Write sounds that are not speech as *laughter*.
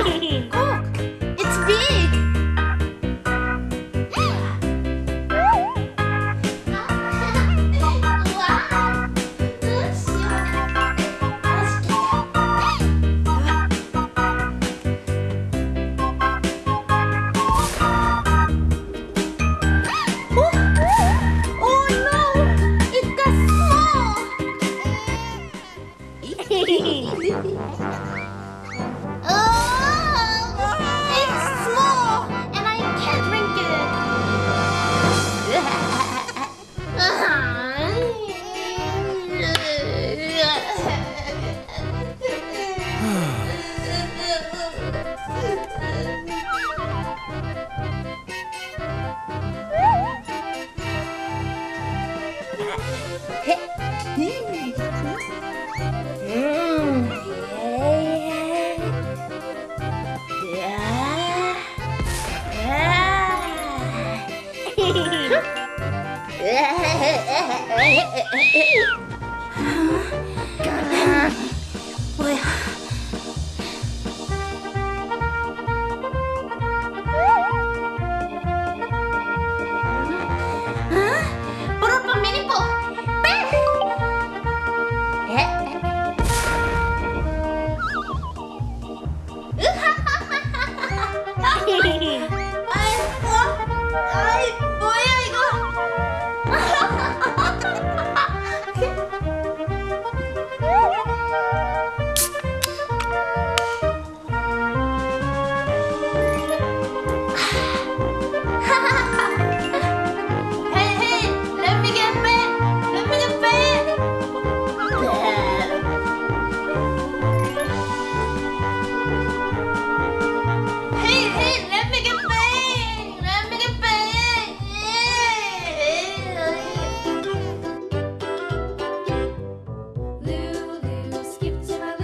*laughs* it's big. *laughs* Oh no! It got small! *laughs* Huh?